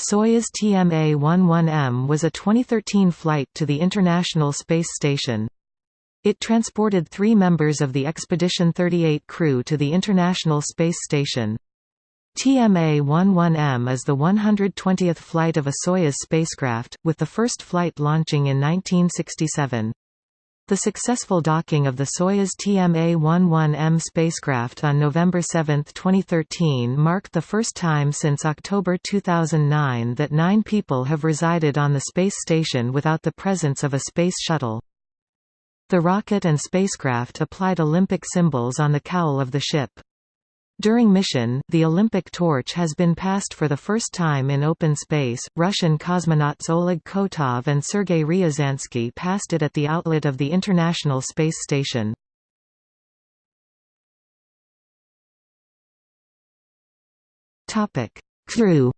Soyuz TMA-11M was a 2013 flight to the International Space Station. It transported three members of the Expedition 38 crew to the International Space Station. TMA-11M is the 120th flight of a Soyuz spacecraft, with the first flight launching in 1967. The successful docking of the Soyuz TMA-11M spacecraft on November 7, 2013 marked the first time since October 2009 that nine people have resided on the space station without the presence of a space shuttle. The rocket and spacecraft applied Olympic symbols on the cowl of the ship. During mission, the Olympic torch has been passed for the first time in open space. Russian cosmonauts Oleg Kotov and Sergei Ryazansky passed it at the outlet of the International Space Station. Topic: Crew.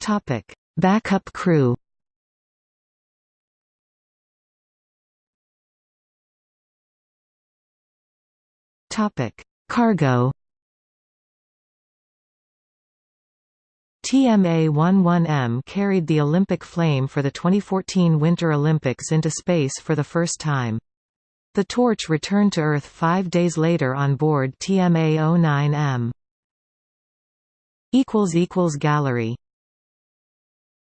Topic: Backup crew. Topic: Cargo. TMA-11M carried the Olympic flame for the 2014 Winter Olympics into space for the first time. The torch returned to Earth five days later on board TMA-09M. Gallery